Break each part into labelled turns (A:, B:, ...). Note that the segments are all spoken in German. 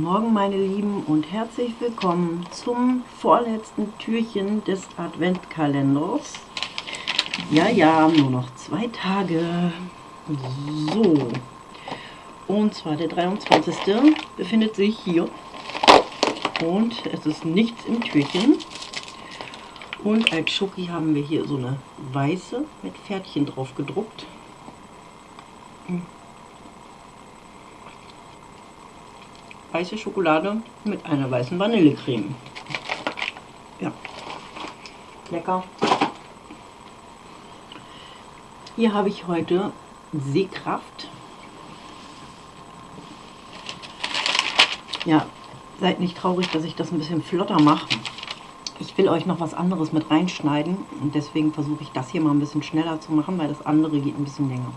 A: Morgen meine Lieben und herzlich willkommen zum vorletzten Türchen des Adventkalenders. Ja, ja, nur noch zwei Tage. So, und zwar der 23. befindet sich hier und es ist nichts im Türchen. Und als Schoki haben wir hier so eine weiße mit Pferdchen drauf gedruckt. Weiße Schokolade mit einer weißen Vanillecreme. Ja, lecker. Hier habe ich heute Sehkraft. Ja, seid nicht traurig, dass ich das ein bisschen flotter mache. Ich will euch noch was anderes mit reinschneiden und deswegen versuche ich das hier mal ein bisschen schneller zu machen, weil das andere geht ein bisschen länger.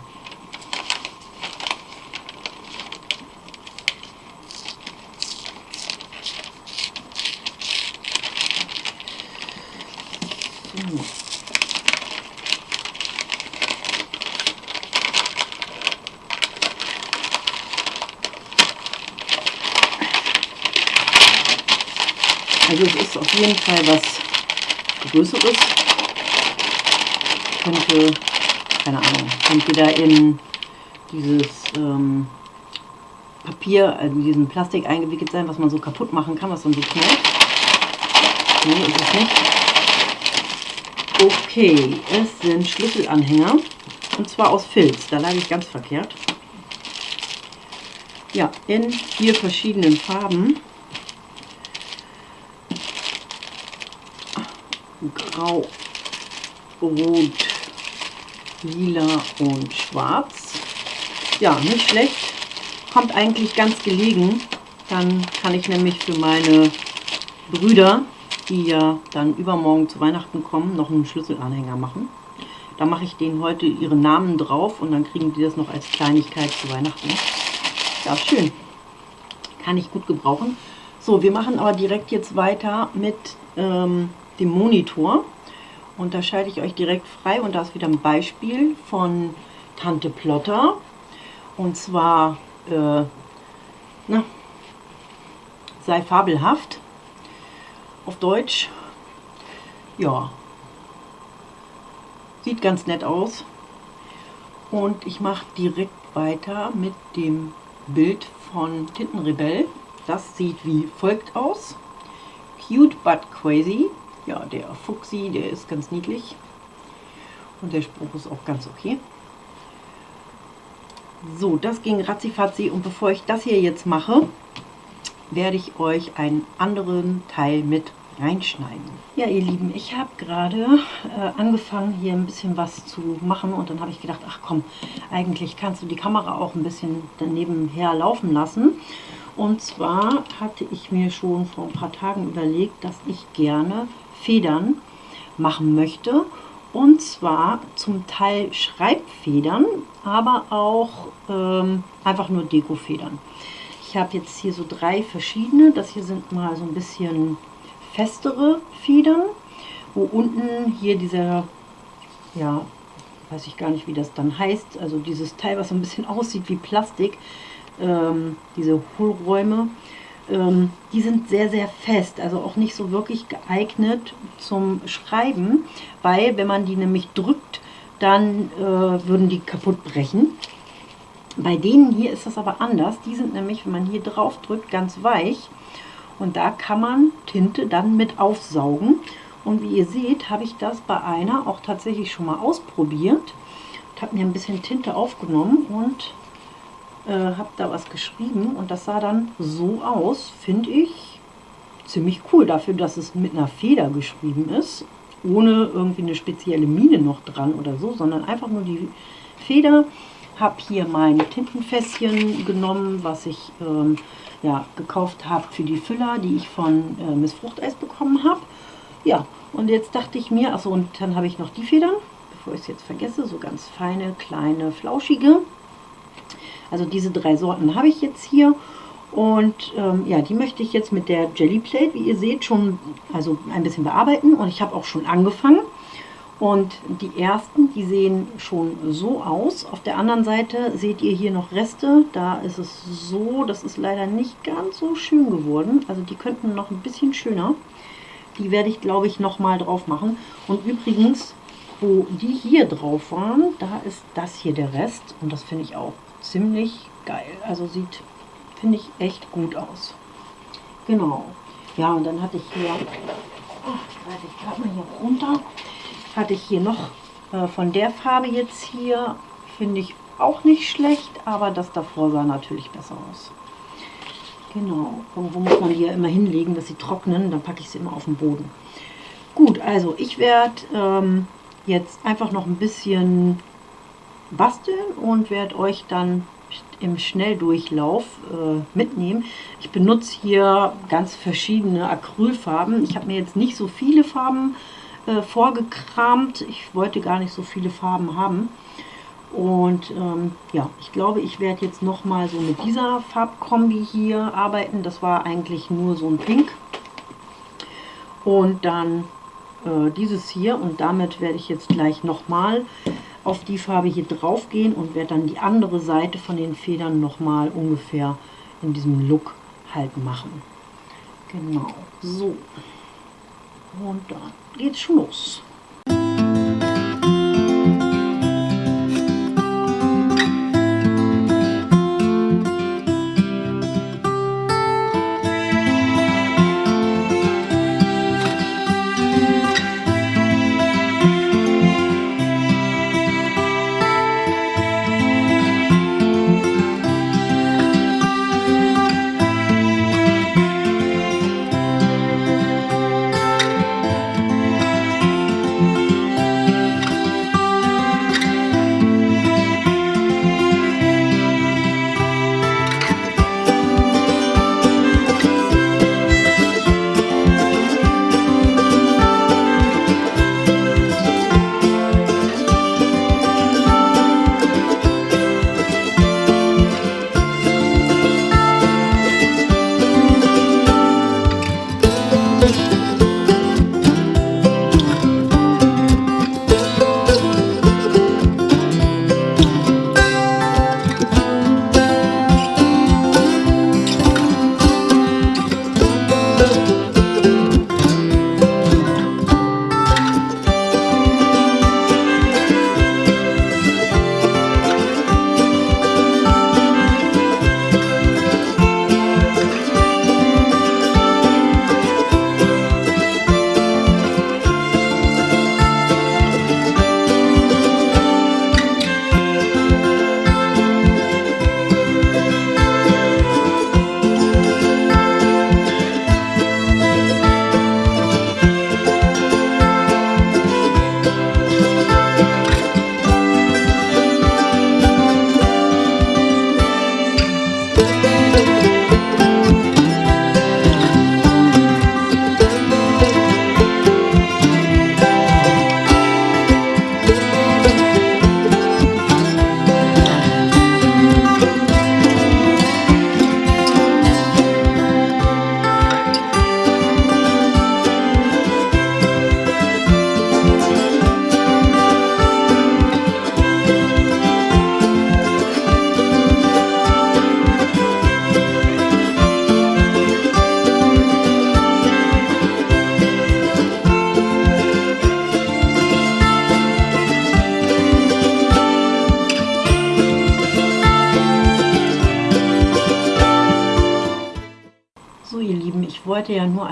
A: Also es ist auf jeden Fall was Größeres. Könnte, keine Ahnung, entweder in dieses ähm, Papier, also diesen Plastik eingewickelt sein, was man so kaputt machen kann, was dann so knallt. Nee, ist es nicht. Okay, es sind Schlüsselanhänger. Und zwar aus Filz. Da lag ich ganz verkehrt. Ja, in vier verschiedenen Farben. Grau, Rot, Lila und Schwarz. Ja, nicht schlecht. Kommt eigentlich ganz gelegen. Dann kann ich nämlich für meine Brüder, die ja dann übermorgen zu Weihnachten kommen, noch einen Schlüsselanhänger machen. Da mache ich denen heute ihre Namen drauf und dann kriegen die das noch als Kleinigkeit zu Weihnachten. Ja, schön. Kann ich gut gebrauchen. So, wir machen aber direkt jetzt weiter mit ähm, dem Monitor. Und da schalte ich euch direkt frei und da ist wieder ein Beispiel von Tante Plotter. Und zwar, äh, na, sei fabelhaft auf Deutsch. Ja, sieht ganz nett aus. Und ich mache direkt weiter mit dem Bild von Tintenrebell. Das sieht wie folgt aus. Cute but crazy ja, der Fuchsi, der ist ganz niedlich. Und der Spruch ist auch ganz okay. So, das ging ratzifatzi. Und bevor ich das hier jetzt mache, werde ich euch einen anderen Teil mit reinschneiden. Ja, ihr Lieben, ich habe gerade äh, angefangen, hier ein bisschen was zu machen. Und dann habe ich gedacht, ach komm, eigentlich kannst du die Kamera auch ein bisschen daneben her laufen lassen. Und zwar hatte ich mir schon vor ein paar Tagen überlegt, dass ich gerne Federn machen möchte. Und zwar zum Teil Schreibfedern, aber auch ähm, einfach nur Dekofedern. Ich habe jetzt hier so drei verschiedene. Das hier sind mal so ein bisschen festere Federn, wo unten hier dieser, ja, weiß ich gar nicht, wie das dann heißt, also dieses Teil, was so ein bisschen aussieht wie Plastik, ähm, diese Hohlräume, ähm, die sind sehr, sehr fest, also auch nicht so wirklich geeignet zum Schreiben, weil wenn man die nämlich drückt, dann äh, würden die kaputt brechen. Bei denen hier ist das aber anders. Die sind nämlich, wenn man hier drauf drückt, ganz weich. Und da kann man Tinte dann mit aufsaugen. Und wie ihr seht, habe ich das bei einer auch tatsächlich schon mal ausprobiert. Ich habe mir ein bisschen Tinte aufgenommen und äh, habe da was geschrieben und das sah dann so aus, finde ich ziemlich cool dafür, dass es mit einer Feder geschrieben ist, ohne irgendwie eine spezielle Mine noch dran oder so, sondern einfach nur die Feder. Habe hier mein Tintenfässchen genommen, was ich ähm, ja, gekauft habe für die Füller, die ich von äh, Miss Fruchteis bekommen habe. Ja, und jetzt dachte ich mir, achso, und dann habe ich noch die Federn, bevor ich es jetzt vergesse, so ganz feine, kleine, flauschige. Also diese drei Sorten habe ich jetzt hier. Und ähm, ja, die möchte ich jetzt mit der Jelly Plate, wie ihr seht, schon also ein bisschen bearbeiten. Und ich habe auch schon angefangen. Und die ersten, die sehen schon so aus. Auf der anderen Seite seht ihr hier noch Reste. Da ist es so, das ist leider nicht ganz so schön geworden. Also die könnten noch ein bisschen schöner. Die werde ich, glaube ich, noch mal drauf machen. Und übrigens, wo die hier drauf waren, da ist das hier der Rest. Und das finde ich auch ziemlich geil. Also sieht, finde ich, echt gut aus. Genau. Ja, und dann hatte ich hier, oh, ich gerade mal hier runter, hatte ich hier noch äh, von der Farbe jetzt hier, finde ich auch nicht schlecht, aber das davor sah natürlich besser aus. Genau, irgendwo muss man die ja immer hinlegen, dass sie trocknen, dann packe ich sie immer auf den Boden. Gut, also ich werde ähm, jetzt einfach noch ein bisschen basteln und werde euch dann im Schnelldurchlauf äh, mitnehmen. Ich benutze hier ganz verschiedene Acrylfarben. Ich habe mir jetzt nicht so viele Farben äh, vorgekramt. Ich wollte gar nicht so viele Farben haben. Und ähm, ja, ich glaube, ich werde jetzt noch mal so mit dieser Farbkombi hier arbeiten. Das war eigentlich nur so ein Pink. Und dann äh, dieses hier. Und damit werde ich jetzt gleich noch mal auf die Farbe hier drauf gehen und werde dann die andere Seite von den Federn noch mal ungefähr in diesem Look halt machen. Genau, so. Und dann geht's schon los.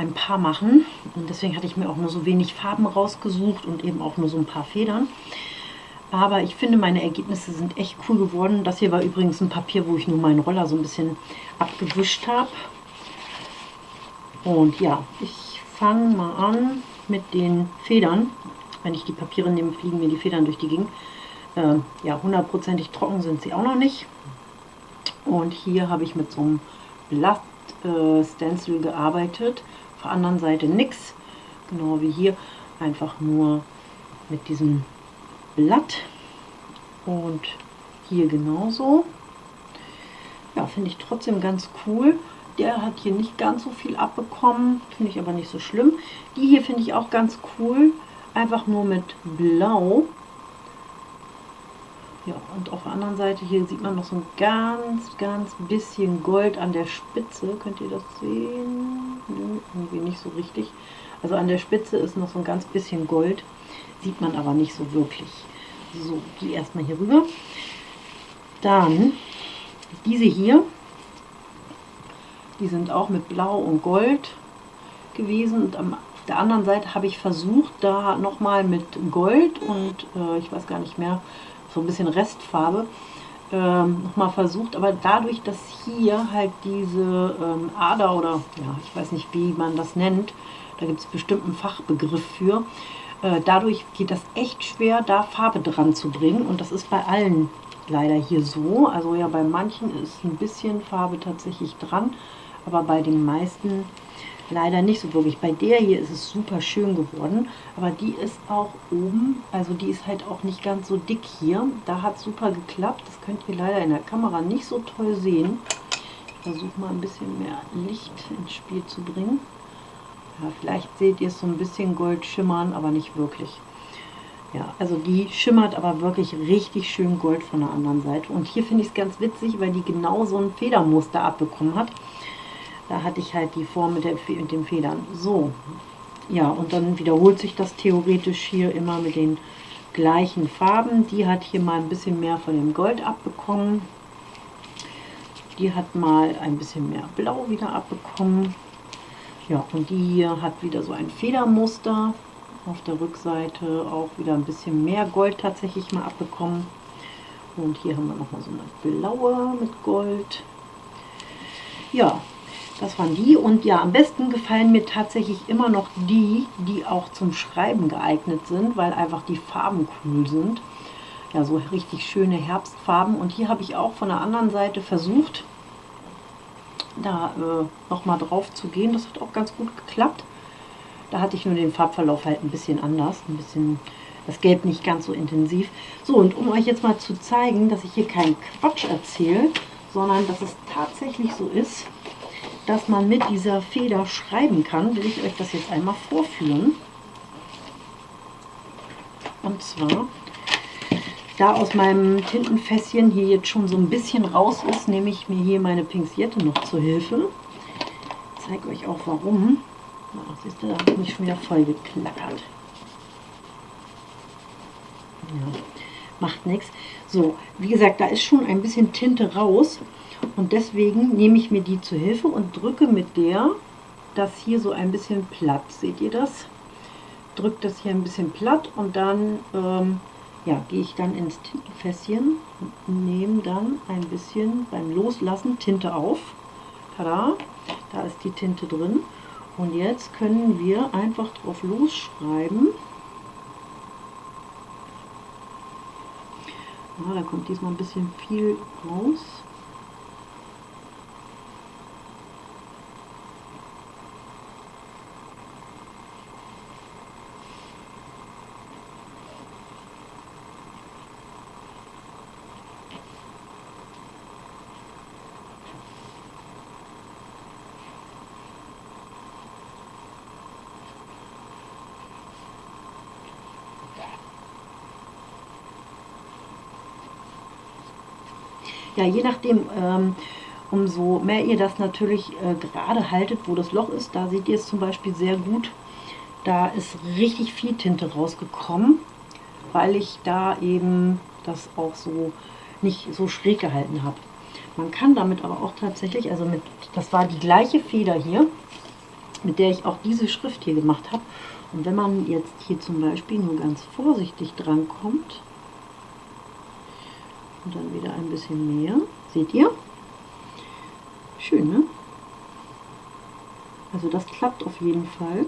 A: Ein paar machen und deswegen hatte ich mir auch nur so wenig Farben rausgesucht und eben auch nur so ein paar Federn. Aber ich finde, meine Ergebnisse sind echt cool geworden. Das hier war übrigens ein Papier, wo ich nur meinen Roller so ein bisschen abgewischt habe. Und ja, ich fange mal an mit den Federn. Wenn ich die Papiere nehme, fliegen mir die Federn durch die Gegend. Äh, ja, hundertprozentig trocken sind sie auch noch nicht. Und hier habe ich mit so einem Blatt äh, Stencil gearbeitet. Der anderen Seite nichts. Genau wie hier. Einfach nur mit diesem Blatt. Und hier genauso. Ja, finde ich trotzdem ganz cool. Der hat hier nicht ganz so viel abbekommen. Finde ich aber nicht so schlimm. Die hier finde ich auch ganz cool. einfach nur mit Blau. Ja, und auf der anderen Seite hier sieht man noch so ein ganz, ganz bisschen Gold an der Spitze. Könnt ihr das sehen? Nö, irgendwie nicht so richtig. Also an der Spitze ist noch so ein ganz bisschen Gold. Sieht man aber nicht so wirklich. So, die erstmal hier rüber. Dann diese hier. Die sind auch mit Blau und Gold gewesen. Und am der anderen Seite habe ich versucht, da nochmal mit Gold und äh, ich weiß gar nicht mehr, so ein bisschen Restfarbe, ähm, nochmal versucht. Aber dadurch, dass hier halt diese ähm, Ader oder ja, ich weiß nicht, wie man das nennt, da gibt es bestimmt einen Fachbegriff für, äh, dadurch geht das echt schwer, da Farbe dran zu bringen. Und das ist bei allen leider hier so. Also ja, bei manchen ist ein bisschen Farbe tatsächlich dran, aber bei den meisten leider nicht so wirklich. Bei der hier ist es super schön geworden, aber die ist auch oben, also die ist halt auch nicht ganz so dick hier. Da hat super geklappt, das könnt ihr leider in der Kamera nicht so toll sehen. Ich versuche mal ein bisschen mehr Licht ins Spiel zu bringen. Ja, vielleicht seht ihr es so ein bisschen Gold schimmern, aber nicht wirklich. Ja, also die schimmert aber wirklich richtig schön Gold von der anderen Seite. Und hier finde ich es ganz witzig, weil die genau so ein Federmuster abbekommen hat. Da hatte ich halt die Form mit, der, mit den Federn. So, ja, und dann wiederholt sich das theoretisch hier immer mit den gleichen Farben. Die hat hier mal ein bisschen mehr von dem Gold abbekommen. Die hat mal ein bisschen mehr Blau wieder abbekommen. Ja, und die hier hat wieder so ein Federmuster. Auf der Rückseite auch wieder ein bisschen mehr Gold tatsächlich mal abbekommen. Und hier haben wir nochmal so eine blaue mit Gold. Ja, das waren die und ja, am besten gefallen mir tatsächlich immer noch die, die auch zum Schreiben geeignet sind, weil einfach die Farben cool sind. Ja, so richtig schöne Herbstfarben. Und hier habe ich auch von der anderen Seite versucht, da äh, nochmal drauf zu gehen. Das hat auch ganz gut geklappt. Da hatte ich nur den Farbverlauf halt ein bisschen anders, ein bisschen das Gelb nicht ganz so intensiv. So, und um euch jetzt mal zu zeigen, dass ich hier keinen Quatsch erzähle, sondern dass es tatsächlich so ist, dass man mit dieser Feder schreiben kann, will ich euch das jetzt einmal vorführen. Und zwar, da aus meinem Tintenfässchen hier jetzt schon so ein bisschen raus ist, nehme ich mir hier meine Pinzette noch zur Hilfe. Ich zeige euch auch warum. Ja, siehst du, da habe ich mich schon wieder voll geklackert. Ja, macht nichts. So, wie gesagt, da ist schon ein bisschen Tinte raus. Und deswegen nehme ich mir die zu Hilfe und drücke mit der das hier so ein bisschen platt. Seht ihr das? Drückt das hier ein bisschen platt und dann ähm, ja, gehe ich dann ins Tintenfässchen und nehme dann ein bisschen beim Loslassen Tinte auf. Tada, da ist die Tinte drin. Und jetzt können wir einfach drauf losschreiben. Ja, da kommt diesmal ein bisschen viel raus. Ja, je nachdem, ähm, umso mehr ihr das natürlich äh, gerade haltet, wo das Loch ist, da seht ihr es zum Beispiel sehr gut. Da ist richtig viel Tinte rausgekommen, weil ich da eben das auch so nicht so schräg gehalten habe. Man kann damit aber auch tatsächlich, also mit, das war die gleiche Feder hier, mit der ich auch diese Schrift hier gemacht habe. Und wenn man jetzt hier zum Beispiel nur ganz vorsichtig dran kommt, und dann wieder ein bisschen mehr. Seht ihr? Schön, ne? Also das klappt auf jeden Fall.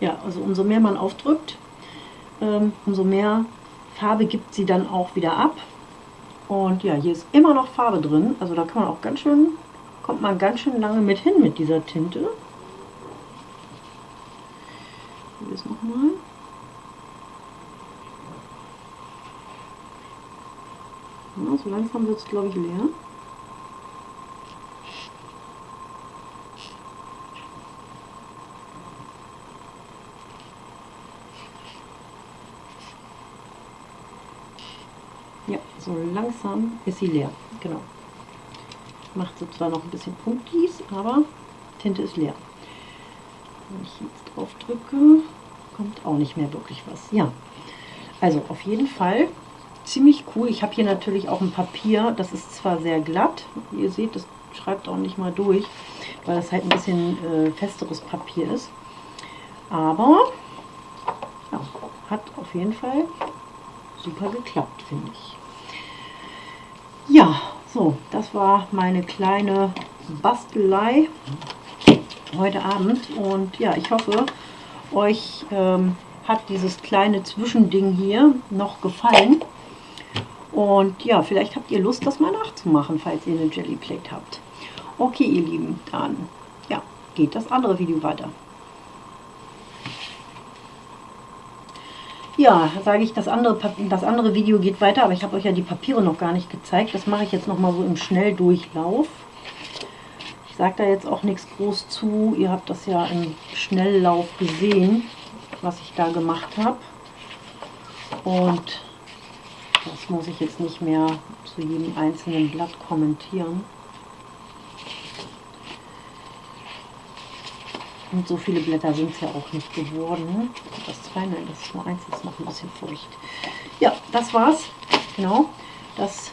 A: Ja, also umso mehr man aufdrückt, ähm, umso mehr Farbe gibt sie dann auch wieder ab. Und ja, hier ist immer noch Farbe drin. Also da kann man auch ganz schön, kommt man ganz schön lange mit hin mit dieser Tinte. nochmal. Ja, so langsam wird es, glaube ich, leer. Ja, so langsam ist sie leer. Genau. Macht sie zwar noch ein bisschen Punktis, aber Tinte ist leer. Wenn ich jetzt drauf kommt auch nicht mehr wirklich was. Ja, also auf jeden Fall ziemlich cool. Ich habe hier natürlich auch ein Papier, das ist zwar sehr glatt, ihr seht, das schreibt auch nicht mal durch, weil das halt ein bisschen äh, festeres Papier ist. Aber ja, hat auf jeden Fall super geklappt, finde ich. Ja, so, das war meine kleine Bastelei heute Abend. Und ja, ich hoffe, euch ähm, hat dieses kleine Zwischending hier noch gefallen. Und ja, vielleicht habt ihr Lust, das mal nachzumachen, falls ihr eine Jelly Plate habt. Okay, ihr Lieben, dann ja, geht das andere Video weiter. Ja, sage ich, das andere, das andere Video geht weiter, aber ich habe euch ja die Papiere noch gar nicht gezeigt. Das mache ich jetzt noch mal so im Schnelldurchlauf sage da jetzt auch nichts groß zu. Ihr habt das ja im Schnelllauf gesehen, was ich da gemacht habe. Und das muss ich jetzt nicht mehr zu jedem einzelnen Blatt kommentieren. Und so viele Blätter sind es ja auch nicht geworden. Das zwei, nein, das ist nur eins, das noch ein bisschen feucht. Ja, das war's. Genau, das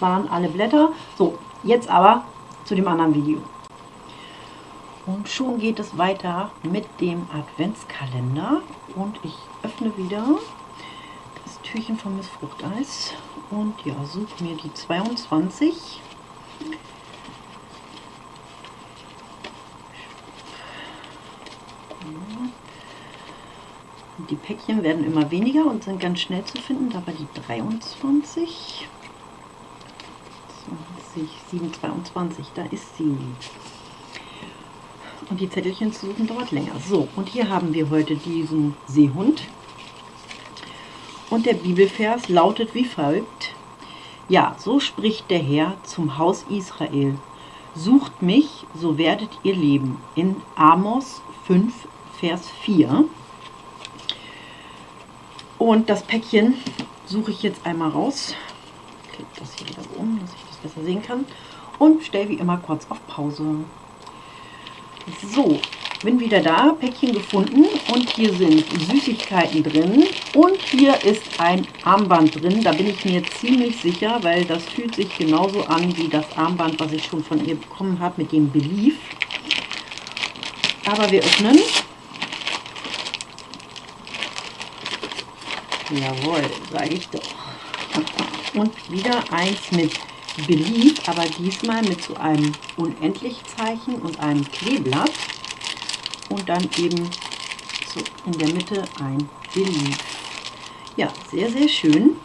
A: waren alle Blätter. So, jetzt aber zu dem anderen Video. Und schon geht es weiter mit dem Adventskalender. Und ich öffne wieder das Türchen von Miss Fruchteis. Und ja, suche mir die 22. Die Päckchen werden immer weniger und sind ganz schnell zu finden. Da war die 23. 20, 7, 22, da ist sie. Und die Zettelchen zu suchen dauert länger. So, und hier haben wir heute diesen Seehund. Und der Bibelvers lautet wie folgt. Ja, so spricht der Herr zum Haus Israel. Sucht mich, so werdet ihr leben. In Amos 5, Vers 4. Und das Päckchen suche ich jetzt einmal raus. Klick das hier wieder um, dass ich das besser sehen kann. Und stelle wie immer kurz auf Pause. So, bin wieder da, Päckchen gefunden und hier sind Süßigkeiten drin und hier ist ein Armband drin. Da bin ich mir ziemlich sicher, weil das fühlt sich genauso an wie das Armband, was ich schon von ihr bekommen habe mit dem Belief. Aber wir öffnen. Jawohl, sage ich doch. Und wieder eins mit Belief, aber diesmal mit so einem Unendlichzeichen und einem Kleeblatt und dann eben so in der Mitte ein Belief. Ja, sehr, sehr schön.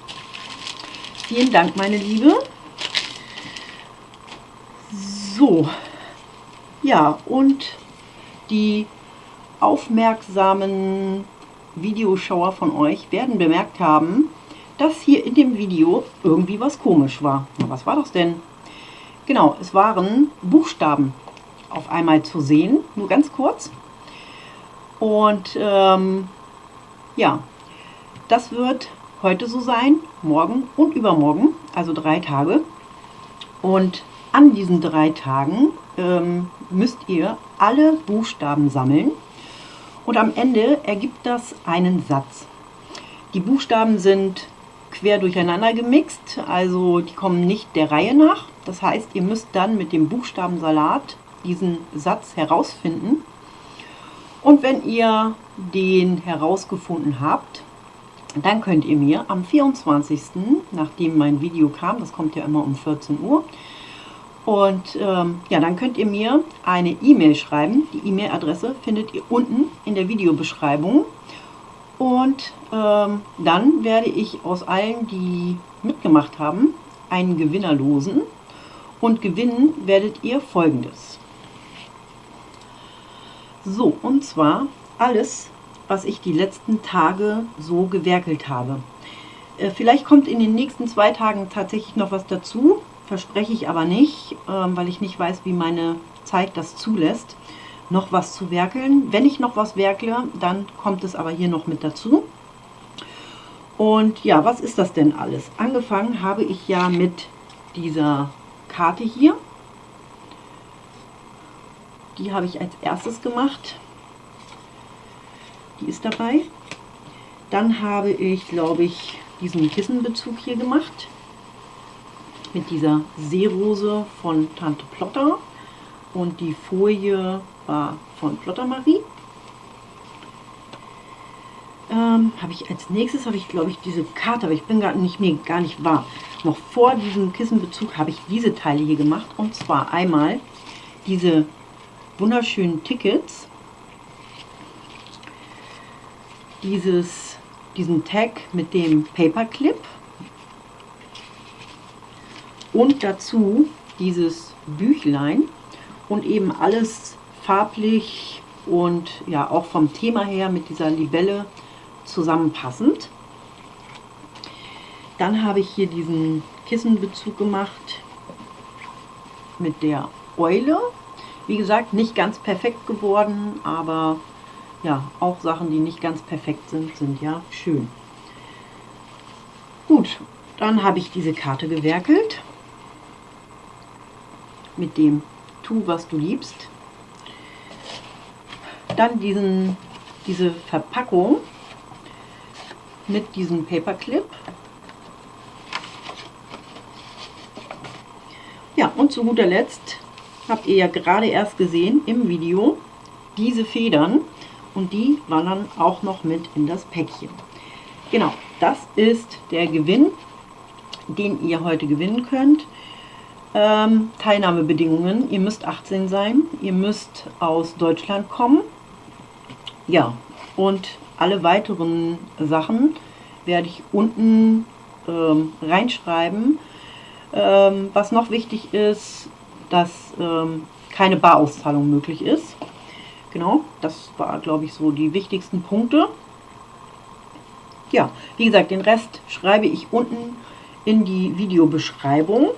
A: Vielen Dank, meine Liebe. So, ja, und die aufmerksamen Videoschauer von euch werden bemerkt haben, dass hier in dem Video irgendwie was komisch war. Na, was war das denn? Genau, es waren Buchstaben auf einmal zu sehen, nur ganz kurz. Und ähm, ja, das wird heute so sein, morgen und übermorgen, also drei Tage. Und an diesen drei Tagen ähm, müsst ihr alle Buchstaben sammeln und am Ende ergibt das einen Satz. Die Buchstaben sind quer durcheinander gemixt, also die kommen nicht der Reihe nach. Das heißt, ihr müsst dann mit dem Buchstabensalat diesen Satz herausfinden. Und wenn ihr den herausgefunden habt, dann könnt ihr mir am 24., nachdem mein Video kam, das kommt ja immer um 14 Uhr, und ähm, ja, dann könnt ihr mir eine E-Mail schreiben. Die E-Mail-Adresse findet ihr unten in der Videobeschreibung. Und ähm, dann werde ich aus allen, die mitgemacht haben, einen Gewinner losen. Und gewinnen werdet ihr folgendes. So, und zwar alles was ich die letzten Tage so gewerkelt habe. Äh, vielleicht kommt in den nächsten zwei Tagen tatsächlich noch was dazu, verspreche ich aber nicht, ähm, weil ich nicht weiß, wie meine Zeit das zulässt, noch was zu werkeln. Wenn ich noch was werkle, dann kommt es aber hier noch mit dazu. Und ja, was ist das denn alles? Angefangen habe ich ja mit dieser Karte hier. Die habe ich als erstes gemacht. Die ist dabei. Dann habe ich, glaube ich, diesen Kissenbezug hier gemacht. Mit dieser Seerose von Tante Plotter. Und die Folie war von Plotter Marie. Ähm, habe ich als nächstes, habe ich glaube ich diese Karte, aber ich bin gar nicht mehr gar nicht wahr. Noch vor diesem Kissenbezug habe ich diese Teile hier gemacht. Und zwar einmal diese wunderschönen Tickets. Dieses, diesen Tag mit dem Paperclip. Und dazu dieses Büchlein. Und eben alles farblich und ja auch vom Thema her mit dieser Libelle zusammenpassend. Dann habe ich hier diesen Kissenbezug gemacht mit der Eule. Wie gesagt, nicht ganz perfekt geworden, aber ja, auch Sachen, die nicht ganz perfekt sind, sind ja schön. Gut, dann habe ich diese Karte gewerkelt mit dem Tu, was du liebst. Dann diesen, diese Verpackung mit diesem Paperclip. Ja, und zu guter Letzt habt ihr ja gerade erst gesehen im Video diese Federn und die wandern auch noch mit in das Päckchen. Genau, das ist der Gewinn, den ihr heute gewinnen könnt. Ähm, Teilnahmebedingungen, ihr müsst 18 sein, ihr müsst aus Deutschland kommen. Ja, und alle weiteren Sachen werde ich unten ähm, reinschreiben. Ähm, was noch wichtig ist, dass ähm, keine Barauszahlung möglich ist. Genau, das war, glaube ich, so die wichtigsten Punkte. Ja, wie gesagt, den Rest schreibe ich unten in die Videobeschreibung.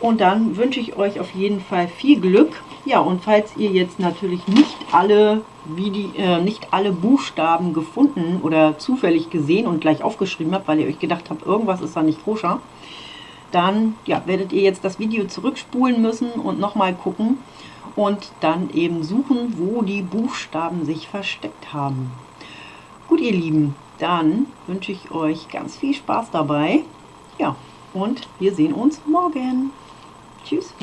A: Und dann wünsche ich euch auf jeden Fall viel Glück. Ja, und falls ihr jetzt natürlich nicht alle, Vide äh, nicht alle Buchstaben gefunden oder zufällig gesehen und gleich aufgeschrieben habt, weil ihr euch gedacht habt, irgendwas ist da nicht koscher, dann ja, werdet ihr jetzt das Video zurückspulen müssen und nochmal gucken und dann eben suchen, wo die Buchstaben sich versteckt haben. Gut, ihr Lieben, dann wünsche ich euch ganz viel Spaß dabei. Ja, und wir sehen uns morgen. Tschüss.